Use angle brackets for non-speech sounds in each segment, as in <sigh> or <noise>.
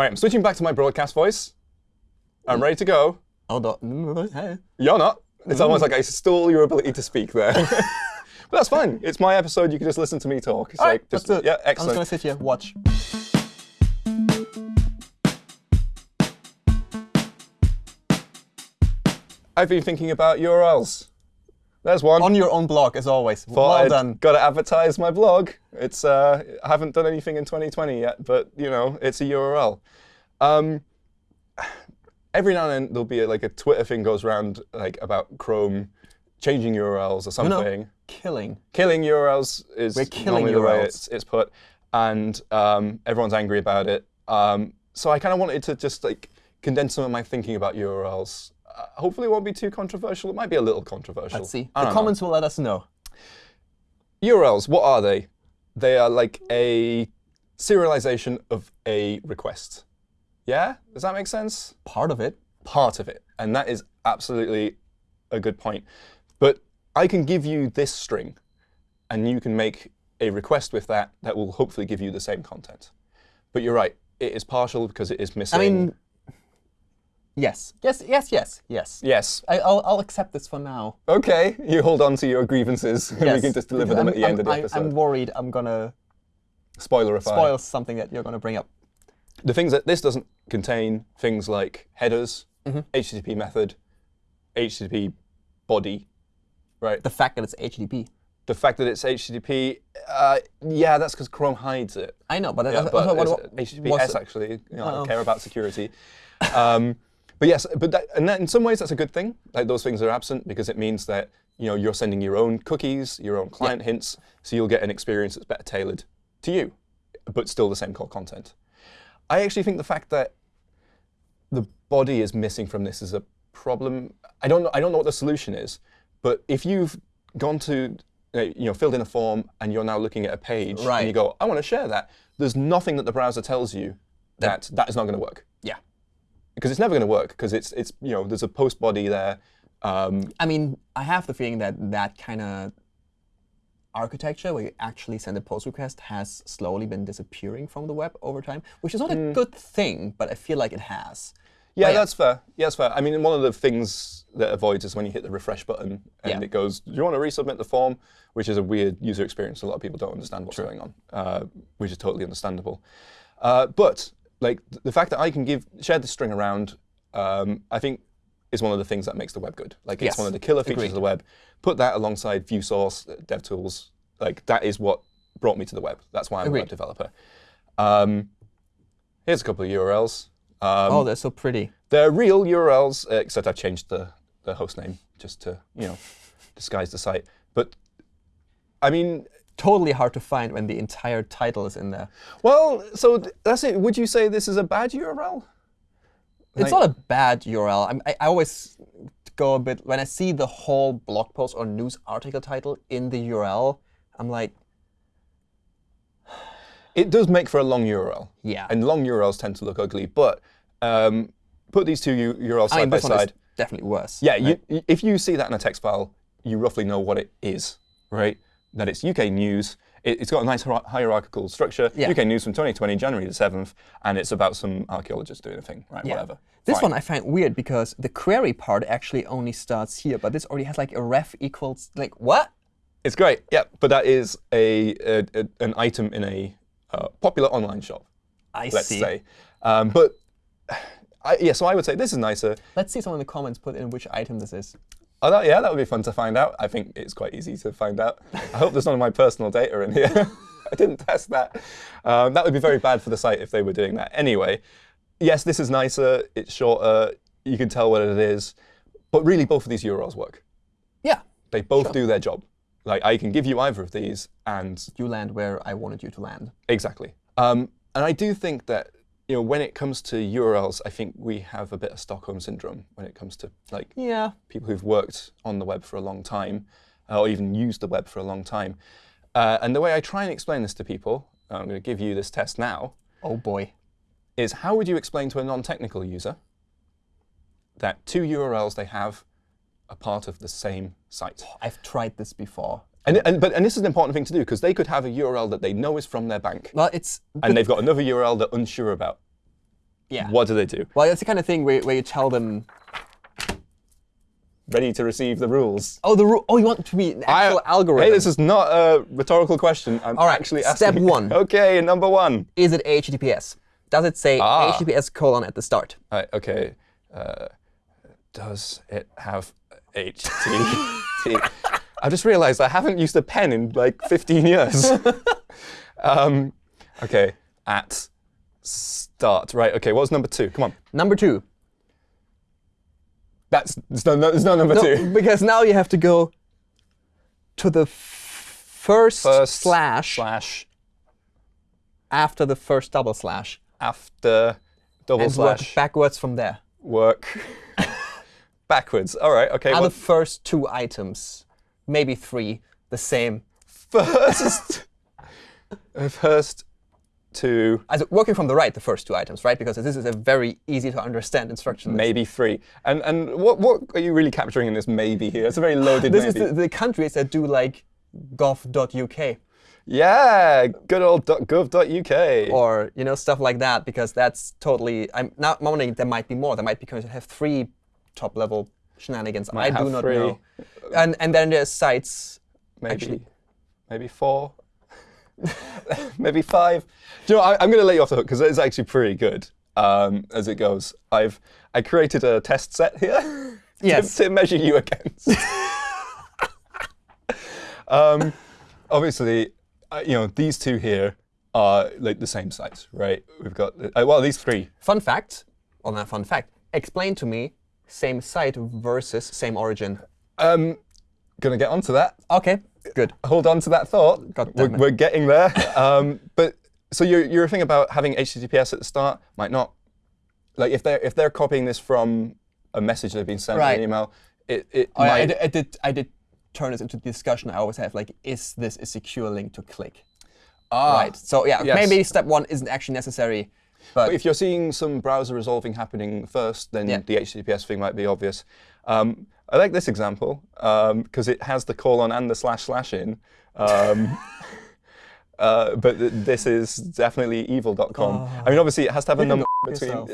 All right, I'm switching back to my broadcast voice. I'm ready to go. Hold on. You're not. It's mm. almost like I stole your ability to speak there. <laughs> but that's fine. It's my episode. You can just listen to me talk. It's All like right, just, let's it. yeah, excellent. I'm just gonna sit here, watch. I've been thinking about URLs. There's one. On your own blog, as always. Thought well I'd done. Got to advertise my blog. It's uh, I haven't done anything in 2020 yet, but you know, it's a URL. Um, every now and then there'll be a, like a Twitter thing goes around like about Chrome changing URLs or something. no. Killing. Killing URLs is We're killing normally the way URLs. it's, it's put, and um, everyone's angry about it. Um, so I kind of wanted to just like condense some of my thinking about URLs. Uh, hopefully, it won't be too controversial. It might be a little controversial. Let's see. I The don't know. comments will let us know. URLs, what are they? They are like a serialization of a request. Yeah? Does that make sense? Part of it. Part of it. And that is absolutely a good point. But I can give you this string, and you can make a request with that that will hopefully give you the same content. But you're right, it is partial because it is missing. I mean, yes. Yes, yes, yes, yes. yes. I, I'll, I'll accept this for now. Okay, you hold on to your grievances, and we can just deliver Because them I'm- at the end I'm- of the I- episode. I'm worried I'm going to Spoilerify. spoil something that you're going to bring up. the things that this doesn't contain things like headers, Mm-hmm. HTTP method, HTTP body, right? The fact that it's HTTP. The fact that it's HTTP, uh, yeah, that's because Chrome hides it. I know, but, Yeah, but what, it's what, HTTPS what's- actually. You know, I Oh. don't care about security. um, <laughs> but yes, but that, and that, in some ways that's a good thing. Like those things are absent because it means that you know you're sending your own cookies, your own client hints, so you'll get an experience that's better tailored to you, but still the same core content. I actually think the fact that the body is missing from this is a problem. I don't know. I don't know what the solution is, but if you've gone to uh, you know filled in a form and you're now looking at a page and you go, I want to share that. There's nothing that the browser tells you that that is not going to work Yeah. Because it's never going to work because it's it's you know there's a post body there. Um, I mean, I have the feeling that that kind of architecture where you actually send a post request has slowly been disappearing from the web over time, which is not a good thing, but I feel like it has. yeah, yeah. that's fair. Yeah, that's fair. I mean, one of the things that avoids is when you hit the refresh button and Yeah. it goes, "Do you want to resubmit the form?" Which is a weird user experience. A lot of people don't understand what's going on, uh, which is totally understandable. Uh, but like the fact that I can give share this string around, um, I think is one of the things that makes the web good. Like it's Yes, one of the killer features agreed. of the web. Put that alongside ViewSource, uh, DevTools. Like that is what brought me to the web. That's why I'm a web developer. Um, here's a couple of URLs. Um, oh, they're so pretty. they're real URLs, except I've changed the, the host name just to you know disguise the site. But I mean, Totally hard to find when the entire title is in there. well, so that's it. Would you say this is a bad URL? It's Like- not a bad URL. I, I always go a bit when I see the whole blog post or news article title in the URL. I'm like, <sighs> It does make for a long URL, yeah. and long URLs tend to look ugly. But um, put these two URLs I side mean, by this one is side. definitely worse. Yeah, you, if you see that in a text file, you roughly know what it is, right? That it's UK news. It, it's got a nice hierarchical structure. Yeah. UK news from 2020, January the 7th, and it's about some archaeologists doing a thing, right? Yeah. Whatever. This Fine. one I find weird because the query part actually only starts here, but this already has like a ref equals like what? It's great, yeah. But that is a, a, a- an item in a uh, popular online shop, I let's see. say. Um, but <sighs> I, yeah, so I would say this is nicer. Let's see someone in the comments put in which item this is. Oh, that, yeah, that would be fun to find out. I think it's quite easy to find out. I hope there's none of my personal data in here. <laughs> I didn't test that. Um, that would be very bad for the site if they were doing that. Anyway, yes, this is nicer. It's shorter. You can tell what it is. But really, both of these URLs work. Yeah, They both do their job. Like I can give you either of these, and you land where I wanted you to land. Exactly. Um, and I do think that you know when it comes to URLs, I think we have a bit of Stockholm syndrome when it comes to like Yeah. people who've worked on the web for a long time, uh, or even used the web for a long time. Uh, and the way I try and explain this to people, I'm going to give you this test now, Oh boy. is how would you explain to a non-technical user that two URLs they have are part of the same site? I've tried this before. And, and, but, and this is an important thing to do because they could have a URL that they know is from their bank, Well, it's and they've got another URL they're unsure about. Yeah. What do they do? Well, it's the kind of thing where, where you tell them, Ready to receive the rules. oh, the rule. Oh, you want to be an I- actual algorithm. Hey, this is not a rhetorical question. I'm All right, actually step one. <laughs> Okay, number one. is it HTTPS? Does it say Ah. HTTPS colon at the start? Right, okay. Uh, does it have HTTP? <laughs> I just realized I haven't used a pen in like 15 years. <laughs> um, okay, at start. Right, okay, what was number two? Come on. Number two. That's, there's no, no, there's no number No, two. because now you have to go to the f- first, First slash Slash after the first double slash after double and work slash backwards from there. work <laughs> backwards. All right, okay. Are Well, the first two items, maybe three, the same? first, <laughs> uh, first two, As working from the right, the first two items, right? Because this is a very easy to understand instruction list. maybe three. And and what what are you really capturing in this maybe here? It's a very loaded <gasps> This maybe. is the, the countries that do like gov.uk yeah, good old .gov.uk. or you know stuff like that because that's totally. I'm not wondering there might be more. There might be countries that have three top level shenanigans. I do not three. know. And and then there's sites. maybe actually- maybe four, <laughs> maybe five. Do you know? I, I'm going to let you off the hook because it's actually pretty good um, as it goes. I've I created a test set here <laughs> Yes. to, to measure you against. <laughs> um, obviously, uh, you know these two here are like the same size, right? We've got uh, well these three. Fun fact, on not fun fact. Explain to me same site versus same origin. Um, gonna get onto that. Okay, good. hold on to that thought. We're, we're getting there. um, but so your your thing about having HTTPS at the start might not like if they're if they're copying this from a message they've been sent in Right. an email, it it Oh, yeah, I, did, I did. I did turn this into the discussion. I always have like, is this a secure link to click? ah, right. So yeah, yes. maybe step one isn't actually necessary, but, But if you're seeing some browser resolving happening first, then Yeah. the HTTPS thing might be obvious. Um, I like this example because it has the colon and the slash slash in. Um, <laughs> uh, but th- this is definitely evil.com. I mean, obviously, it has to have a number between. <laughs>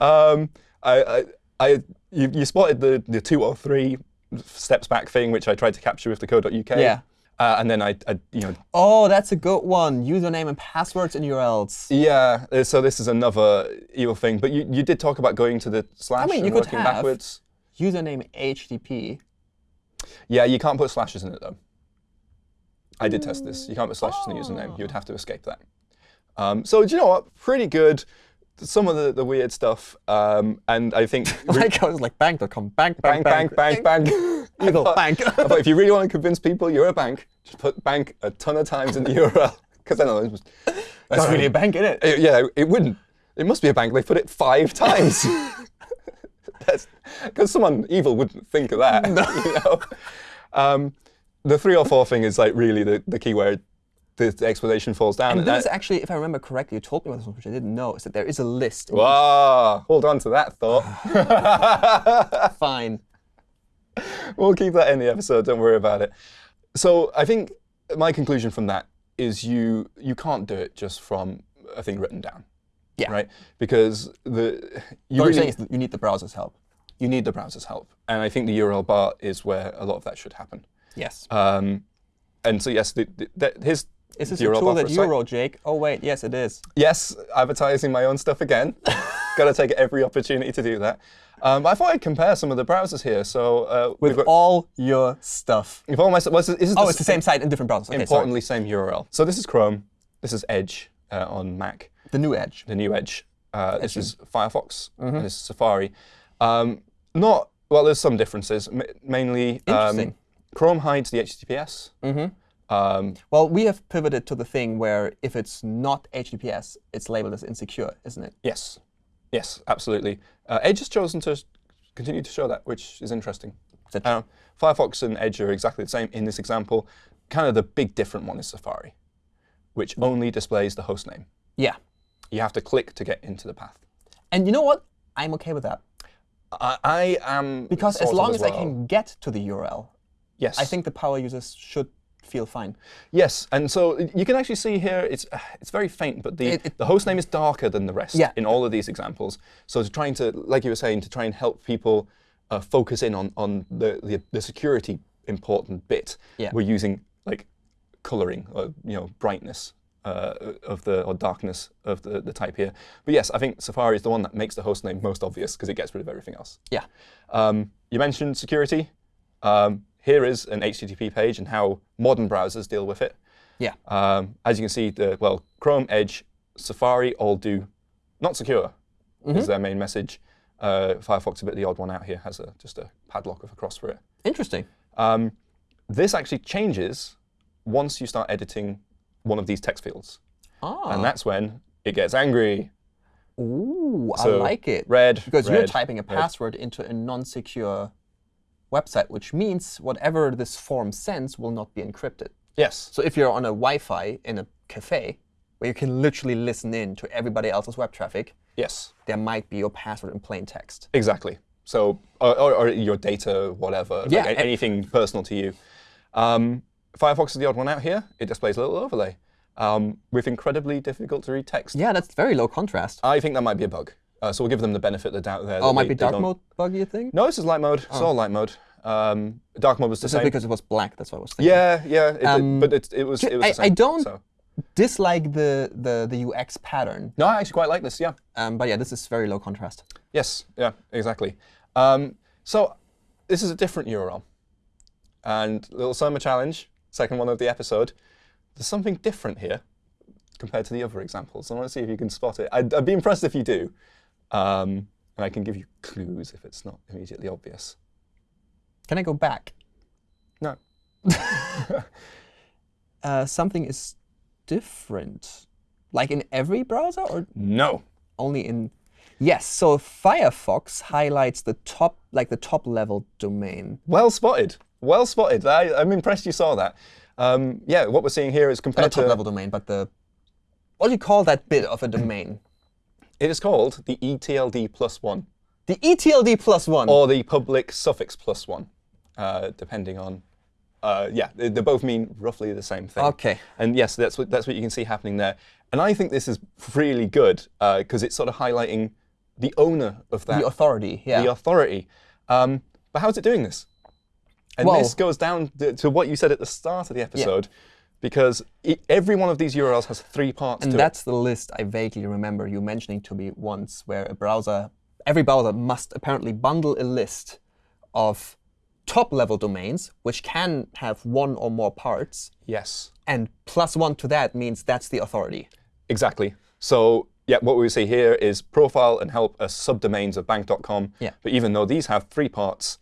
um, I, I, I, you, you spotted the, the two or three steps back thing, which I tried to capture with the code.uk. Yeah. Uh, and then I, I, you know, oh, that's a good one. Username and passwords and URLs. yeah. uh, So this is another evil thing. But you, you did talk about going to the slash I mean, you and working backwards. Username HTTP. Yeah, you can't put slashes in it though. I did test this. You can't put slashes in the username. You would have to escape that. Um, so do you know what? Pretty good. Some of the, the weird stuff, um, and I think <laughs> like I was like bank.com, bank, bank, bank, bang, bang. <laughs> I Evil thought- bank. Thought if you really want to convince people you're a bank, just put bank a ton of times in the <laughs> URL. Because I know it was, That's really a bank, isn't it? it- yeah, it wouldn't. It must be a bank. They put it five times. Because someone evil wouldn't think of that. You know? um, the three or four thing is like really the, the key where the, the explanation falls down. And And that- actually, if I remember correctly, you told me about this one, which I didn't know, is that there is a list. Wow, hold on to that thought. <laughs> Fine. we'll keep that in the episode. Don't worry about it. So I think my conclusion from that is you you can't do it just from a thing written down. Yeah. Right. Because the you What really I'm saying is you need the browser's help. you need the browser's help, and I think the URL bar is where a lot of that should happen. Yes. Um, and so yes, the, the, that here's is this a tool that you wrote, Jake? Oh, wait, yes, it is. Yes, advertising my own stuff again. <laughs> Got to take every opportunity to do that. Um, I thought I'd compare some of the browsers here. So uh, With got, all your stuff. with all my well, this is- this Oh, the it's the same site in different browsers. Okay, sorry. importantly same URL. So this is Chrome. This is Edge uh, on Mac. The new Edge. The new Edge. Uh, this is Firefox. Mm-hmm. And this is Safari. Um, not well. There's some differences. M- mainly, um. Chrome hides the HTTPS. Mm-hmm. Um, Well, we have pivoted to the thing where if it's not HTTPS, it's labeled as insecure, isn't it? yes, yes, absolutely. Uh, Edge has chosen to continue to show that, which is interesting. Um, Firefox and Edge are exactly the same in this example. Kind of the big different one is Safari, which only displays the host name. Yeah. You have to click to get into the path. And you know what? I'm okay with that. I, I am Because as long as I well. can get to the URL, yes, I think the power users should feel fine. Yes, and so you can actually see here it's <sighs> it's very faint, but the It- it- the host name is darker than the rest Yeah. in all of these examples. So to trying to, like you were saying, to try and help people uh, focus in on on the, the the security important bit, Yeah. we're using like coloring or you know brightness. Uh, of the or darkness of the, the type here, but yes, I think Safari is the one that makes the host name most obvious because it gets rid of everything else. Yeah. Um, you mentioned security. Um, here is an HTTP page and how modern browsers deal with it. Yeah. Um, as you can see, the well, Chrome, Edge, Safari all do not secure is their main message. Uh, Firefox, a bit the odd one out here, has a, just a padlock with a cross for it. Interesting. Um, this actually changes once you start editing one of these text fields, Ah. and that's when it gets angry. Ooh, I like it. Red, Because you're typing a red. password into a non-secure website, which means whatever this form sends will not be encrypted. Yes, So if you're on a Wi-Fi in a cafe where you can literally listen in to everybody else's web traffic, yes. there might be your password in plain text. Exactly. So, or, or, or your data, whatever, Yeah, and- anything personal to you. Um, Firefox is the odd one out here. It displays a little overlay um, with incredibly difficult to read text. Yeah, that's very low contrast. I think that might be a bug. Uh, so we'll give them the benefit of the doubt there. oh, it might be dark mode bug, you think? No, this is light mode. It's all light mode. Um, dark mode was the This is same. because it was black, that's what I was thinking. yeah, yeah. It, Um, but it, it was. It was I- same, I don't- So. Dislike the, the, the UX pattern, No, I actually quite like this. Yeah. um, but yeah, this is very low contrast. Yes, yeah, exactly. Um, so this is a different URL. And little summer challenge, second one of the episode. There's something different here compared to the other examples. I want to see if you can spot it. I'd, I'd be impressed if you do. Um, and I can give you clues if it's not immediately obvious. Can I go back? No. <laughs> Uh, something is different. Like in every browser or No. only in Yes, so Firefox highlights the top like the top level domain. Well spotted. Well spotted. I, I'm impressed you saw that. Um, yeah, what we're seeing here is Not compared the top to. level domain, but the what do you call that bit of a domain? It is called the ETLD plus one. The ETLD plus one. or the public suffix plus one, uh, depending on. Uh, yeah, they, they both mean roughly the same thing. Okay. And yes, that's what that's what you can see happening there. And I think this is really good because it's sort of highlighting the owner of that, the authority, yeah. the authority. Um, but how's it doing this? And Well- this goes down to, to what you said at the start of the episode, because every one of these URLs has three parts and to it. that's the list I vaguely remember you mentioning to me once, where a browser, every browser must apparently bundle a list of top level domains, which can have one or more parts, Yes. and plus one to that means that's the authority. Exactly. So yeah, what we see here is profile and help as subdomains of bank.com. Yeah. But even though these have three parts,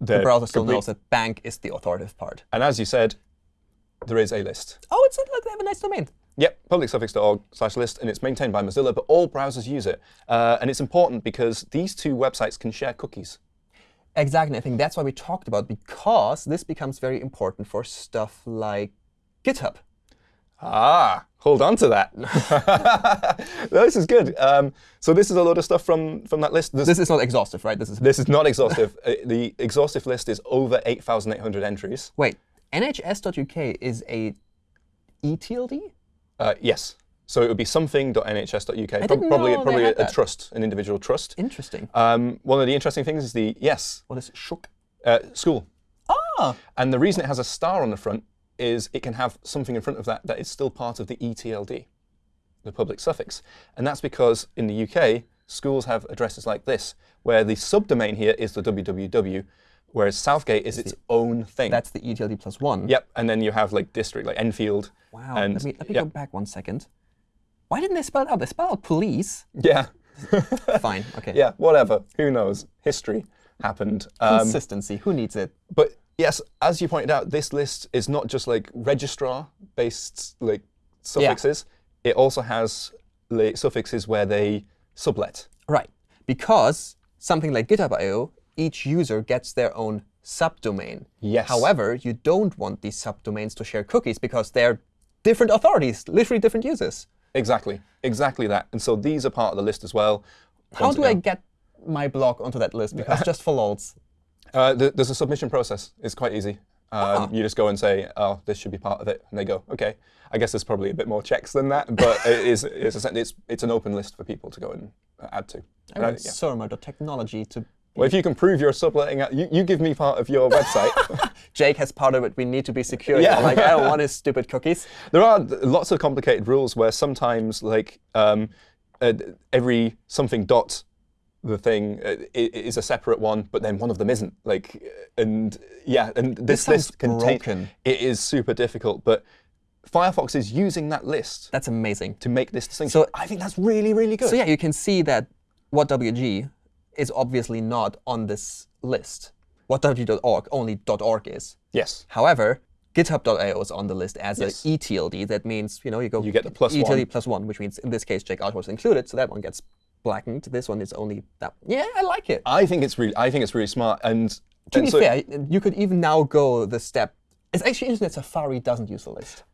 The browser still knows that bank is the authoritative part. And as you said, there is a list. Oh, it's like they have a nice domain. Yep, publicsuffix.org slash list, and it's maintained by Mozilla, but all browsers use it. Uh, and it's important because these two websites can share cookies. Exactly. I think that's why we talked about because this becomes very important for stuff like GitHub. Ah, hold on to that. <laughs> this is good. Um, so this is a lot of stuff from, from that list. There's- This is not exhaustive, right? This is this is not exhaustive. <laughs> Uh, the exhaustive list is over 8,800 entries. wait. NHS.uk is a ETLD. Uh, yes. So it would be something.nhs.uk. Didn't probably probably a, a trust, an individual trust. Interesting. Um, one of the interesting things is the yes What is shook? uh, school, Ah, and the reason it has a star on the front is it can have something in front of that that is still part of the ETLD, the public suffix, and that's because in the UK schools have addresses like this, where the subdomain here is the www, whereas Southgate is its own thing. that's the ETLD plus one. Yep, and then you have like district like Enfield. Wow. And let me let me yeah, go back one second. Why didn't they spell it out? They spelled out police. yeah, <laughs> Fine. Okay. yeah, whatever. Who knows? History happened. Um, Consistency. Who needs it? But yes, as you pointed out, this list is not just like registrar-based like suffixes. It also has like, suffixes where they sublet. Right. Because something like GitHub.io, each user gets their own subdomain. Yes. However, you don't want these subdomains to share cookies because they're different authorities, literally different users. Exactly, exactly that. And so these are part of the list as well. How Once do I get my blog onto that list? Because <laughs> just for lols. Uh, th- there's a submission process. It's quite easy. Um, You just go and say, "Oh, this should be part of it," and they go, "Okay." I guess there's probably a bit more checks than that, but <laughs> it is it's, a, it's it's an open list for people to go and uh, add to. I And I- want yeah. Surma.technology to. Well, if you can prove you're subletting, out- you, you give me part of your website. <laughs> Jake has part of it. We need to be secure. Yeah. Like I don't want his <laughs> stupid cookies. There are lots of complicated rules where sometimes, like um, uh, every something dot the thing uh, is a separate one, but then one of them isn't. Like, uh, and yeah, and this, sounds list broken. It is super difficult, but Firefox is using that list That's amazing. to make this distinction. So- I think that's really, really good. So yeah, you can see that WhatWG is obviously not on this list. WhatWG.org only .org is. yes. However, GitHub.io is on the list as Yes. a ETLD. That means you know you go You get the plus ETLD one. plus one, which means in this case Jake Outward is included, so that one gets blackened. This one is only that. Yeah, I like it. I think it's really, I think it's really smart. And To and be so- fair, you could even now go the step. It's actually interesting that Safari doesn't use the list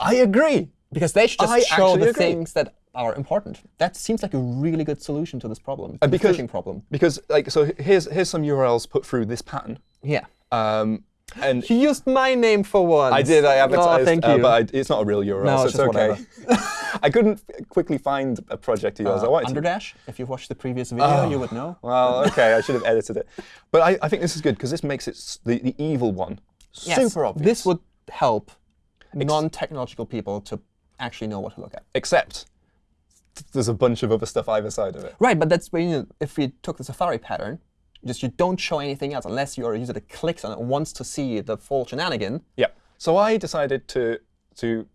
I agree. because they should just I show the agree. things that are important. That seems like a really good solution to this problem, to the because- phishing problem. Because like, so here's here's some URLs put through this pattern. Yeah. Um, and You used my name for once. I did. I advertised, Oh, thank uh, you. but I, it's not a real URL, No, so it's it's, just okay. <laughs> I couldn't quickly find a project of yours. I Uh, wanted to. If you've watched the previous video, you would know. Well, okay, I should have edited it. But I, I think this is good because this makes it the, the evil one Yes, super obvious. This would help non-technological people to actually know what to look at. except th- there's a bunch of other stuff either side of it. Right, but that's when you if we took the Safari pattern, just you don't show anything else unless you're a user that clicks on it and wants to see the full shenanigan. Yeah. So I decided to to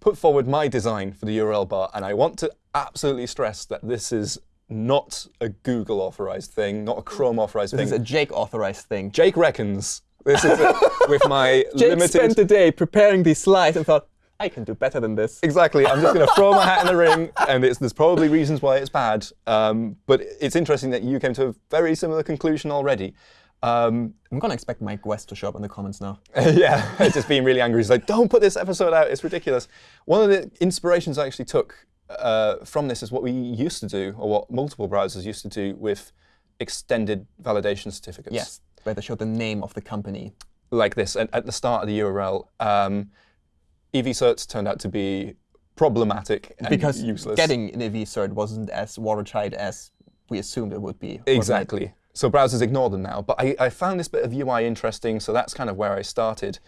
put forward my design for the URL bar, and I want to absolutely stress that this is not a Google authorized thing, not a Chrome authorized This thing. is a Jake authorized thing. Jake reckons this is it with my <laughs> Jake limited. spent the day preparing these slides and thought, I can do better than this. Exactly. I'm just going to throw my hat in the ring, and it's, there's probably reasons why it's bad. Um, but it's interesting that you came to a very similar conclusion already. Um, I'm gonna expect Mike West to show up in the comments now. <laughs> yeah, <laughs> just being really angry. He's like, don't put this episode out. It's ridiculous. One of the inspirations I actually took uh, from this is what we used to do, or what multiple browsers used to do with extended validation certificates. Yes, where they show the name of the company. Like this, and at the start of the URL, um, EV certs turned out to be problematic and Because useless. getting an EV-cert wasn't as watertight as we assumed it would be. it? Exactly. So browsers ignore them now. But I, I found this bit of UI interesting, so that's kind of where I started.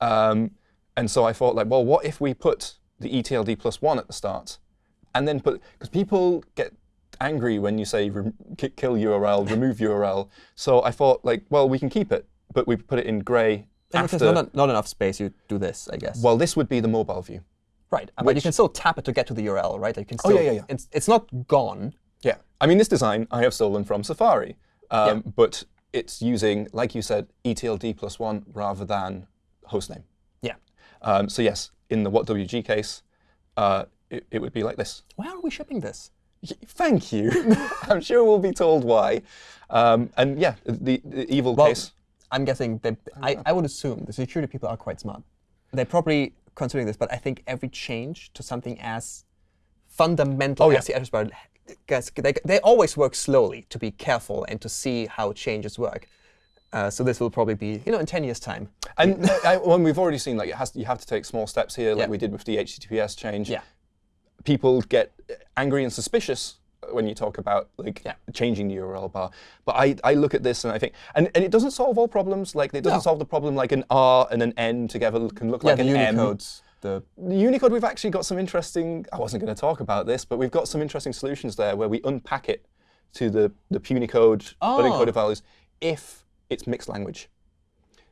Um, and so I thought, like, well, what if we put the ETLD plus one at the start, and then put because people get angry when you say kill URL, remove URL. So I thought, like, well, we can keep it, but we put it in grey And if after. there's not, not enough space, you do this, I guess. well, this would be the mobile view. right. But you Oh, can still tap it to get to the URL, right? You can still, yeah, yeah, yeah. It's, it's not gone. Yeah. I mean, this design I have stolen from Safari, um, but it's using, like you said, ETLD plus one rather than hostname. Yeah. Um, so yes, in the WhatWG case, uh, it, it would be like this. Why are we shipping this? Thank you. <laughs> I'm sure we'll be told why. Um, and yeah, the, the evil Well, case. I'm guessing they, I, I would assume the security people are quite smart. They're probably considering this, but I think every change to something as fundamental Oh, yeah. as the address bar, guys, they, they always work slowly to be careful and to see how changes work. Uh, so this will probably be, you know, in 10 years' time. And I, when we've already seen, like, it has, you have to take small steps here, like Yeah. we did with the HTTPS change. Yeah. people get angry and suspicious when you talk about like Yeah. changing the URL bar. But I, I look at this and I think, and, and it doesn't solve all problems. Like it doesn't No. solve the problem like an R and an N together can look Yeah, like an M. Unicodes. The, Unicode, we've actually got some interesting. I wasn't going to talk about this, but we've got some interesting solutions there where we unpack it to the the Punycode Oh. unencoded values if it's mixed language.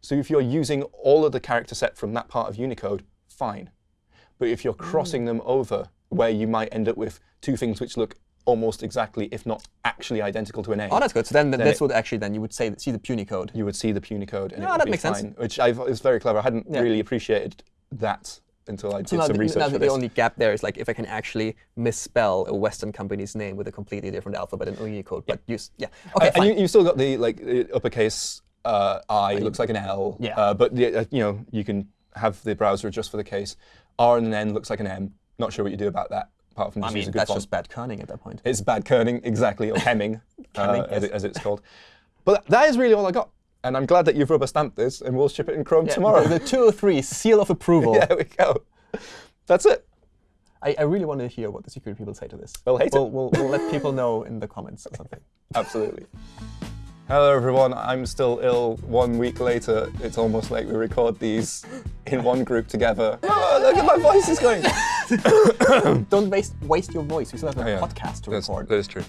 So if you're using all of the character set from that part of Unicode, fine. But if you're mm. crossing them over, where you might end up with two things which look almost exactly, if not actually identical to an A, oh, that's good. So then, this it- would actually, then you would say, see the Punycode. you would see the Punycode and Yeah, it would that makes sense. Which I've, it's very clever. I hadn't Yeah. really appreciated that until I did So now, some the, research now for the this. only gap there is like if I can actually misspell a Western company's name with a completely different alphabet and in Unicode, but use yeah. Okay, and fine. you, still got the like the uppercase uh, I looks like an L. Yeah. Uh, but the, uh, you know you can have the browser adjust for the case. R and an N looks like an M. Not sure what you do about that, apart from I just mean, a good that's font. just bad kerning at that point. It's bad kerning, exactly, or hemming, <laughs> uh, as, it, as it's called. But that is really all I got. And I'm glad that you've rubber stamped this, and we'll ship it in Chrome Yeah, tomorrow. The, the 203 seal of approval. <laughs> there we go. That's it. I, I really want to hear what the security people say to this. They'll hate we'll, We'll, we'll let people know in the comments or something. <laughs> Absolutely. Hello, everyone. I'm still ill. One week later, it's almost like we record these in one group together. <laughs> Oh, look at my voice is going. <coughs> <coughs> Don't waste waste your voice. We still have a Oh, yeah. podcast to That's- record. that is true.